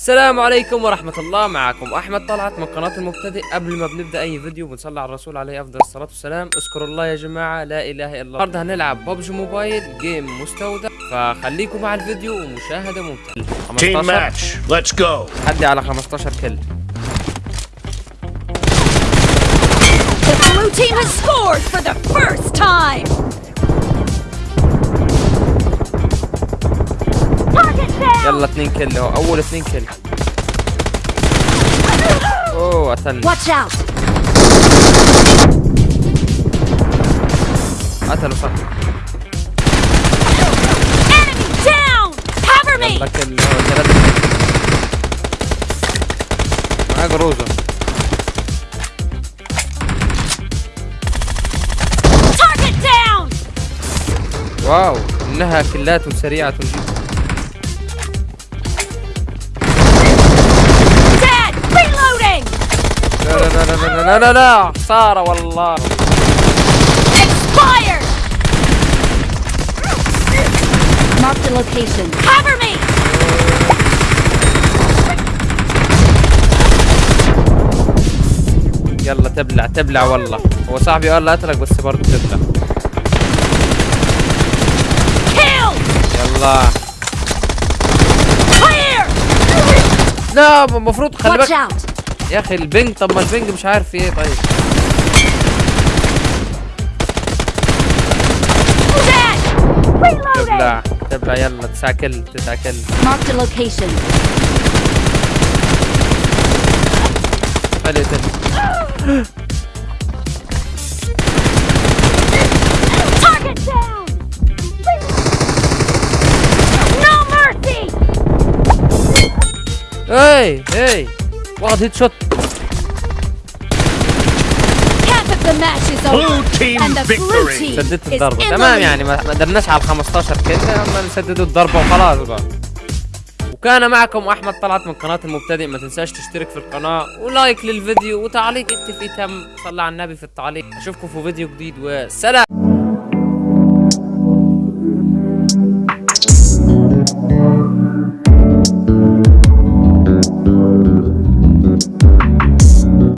السلام عليكم ورحمة الله. معكم أحمد طلعت من قناة المبتدئ. قبل ما بنبدأ أي فيديو بنصلي على الرسول عليه أفضل الصلاة والسلام. اذكروا الله يا جماعة لا إله إلا الله. النهاردة هنلعب ببجي موبايل جيم مستودع. فخليكم مع الفيديو ومشاهدة ممتعة. Team 15 match. Let's go. حدي على 15 كل The blue team has scored for the first time! يلا اتنين كل اهو أول اتنين كل أوه قتلني. Watch out! قتلوا صح! يلا كل اهو ثلاثة كل معاك روزة Target down! واو إنها كلات سريعة جدا. لا لا لا لا لا لا لا خسارة والله Expired! Mark the location. Cover me! يلا تبلع تبلع والله هو صاحبي قال لا قتلك بس برضه تبلع! يلا! لا المفروض خلي Watch بالك out! يا أخي البنج طب ما البنج مش عارف إيه طيب! تبلع تبلع يلا تسعة كل تسعة كل the location. حلو تبلع Target واخد هيد شوت. سددت in تمام يعني. ما قدرناش على ال 15 كده اما نسددوا الضربة وخلاص بقى. وكان معكم أحمد طلعت من قناة المبتدئ. ما تنساش تشترك في القناة ولايك للفيديو وتعليق انت في تم. صلى على النبي في التعليق. أشوفكم في فيديو جديد وسلام.